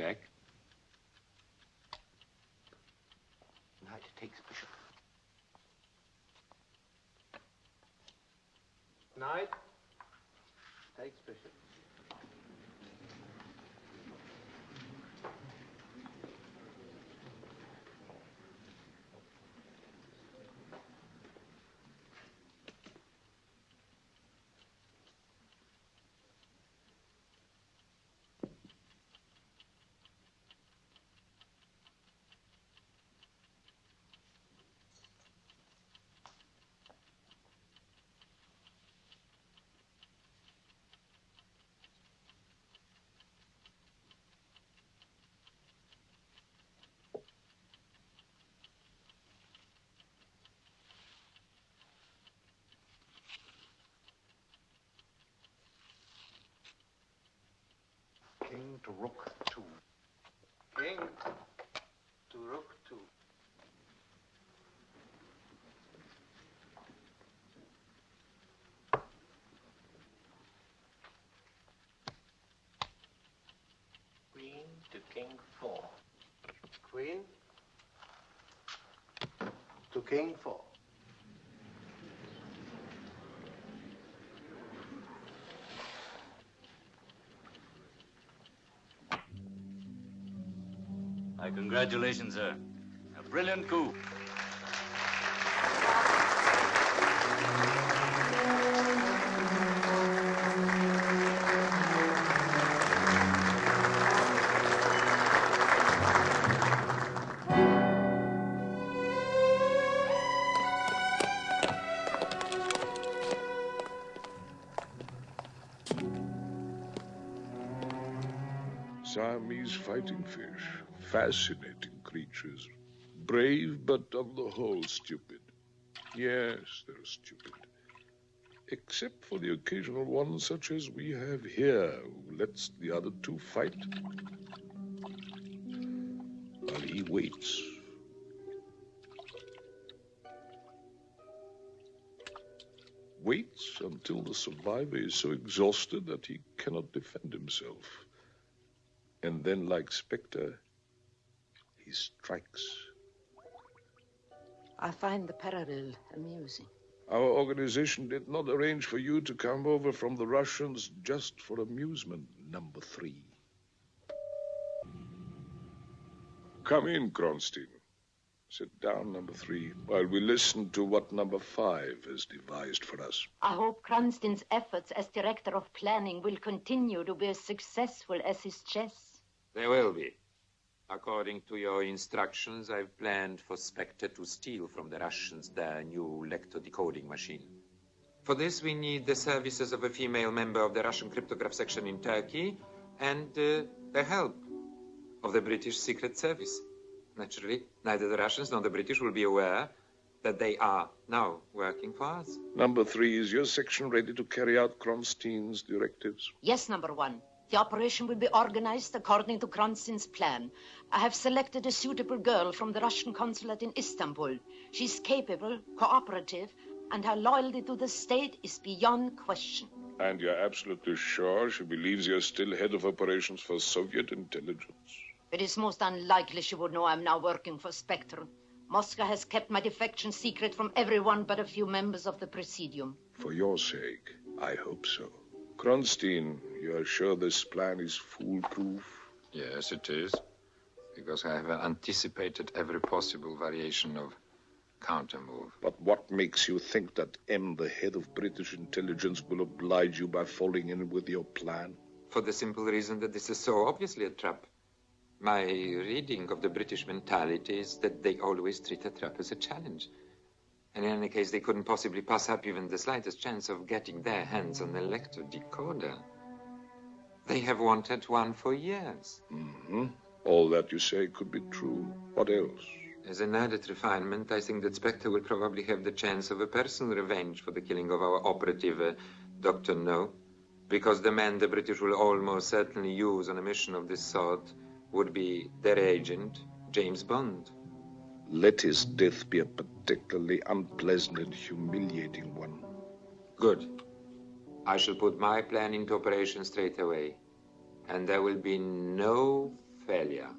Check. Knight takes bishop. Knight takes bishop. To rook two. King to rook two. Queen to king four. Queen to king four. My congratulations, sir. A brilliant coup. Siamese fighting fish. Fascinating creatures. Brave, but on the whole stupid. Yes, they're stupid. Except for the occasional one such as we have here, who lets the other two fight. While he waits. Waits until the survivor is so exhausted that he cannot defend himself. And then, like Spectre, he strikes. I find the parallel amusing. Our organization did not arrange for you to come over from the Russians just for amusement, number three. Come in, Kronstein. Sit down, number three, while we listen to what number five has devised for us. I hope Kronstein's efforts as director of planning will continue to be as successful as his chess. There will be. According to your instructions, I've planned for Spectre to steal from the Russians their new Lektor decoding machine. For this, we need the services of a female member of the Russian cryptograph section in Turkey and uh, the help of the British Secret Service. Naturally, neither the Russians nor the British will be aware that they are now working for us. Number three, is your section ready to carry out Kronstein's directives? Yes, number one. The operation will be organized according to Kronstein's plan. I have selected a suitable girl from the Russian consulate in Istanbul. She's capable, cooperative, and her loyalty to the state is beyond question. And you're absolutely sure she believes you're still head of operations for Soviet intelligence? It is most unlikely she would know I'm now working for Spectre. Moscow has kept my defection secret from everyone but a few members of the Presidium. For your sake, I hope so. Kronstein, you are sure this plan is foolproof? Yes, it is. Because I have anticipated every possible variation of countermove. But what makes you think that M, the head of British intelligence, will oblige you by falling in with your plan? For the simple reason that this is so obviously a trap. My reading of the British mentality is that they always treat a trap as a challenge. And in any case, they couldn't possibly pass up even the slightest chance of getting their hands on the Lektor decoder. They have wanted one for years. Mm-hmm. All that you say could be true. What else? As an added refinement, I think that Spectre will probably have the chance of a personal revenge for the killing of our operative, uh, Dr. No. Because the man the British will almost certainly use on a mission of this sort would be their agent, James Bond. Let his death be a particularly unpleasant and humiliating one. Good. I shall put my plan into operation straight away. And there will be no failure.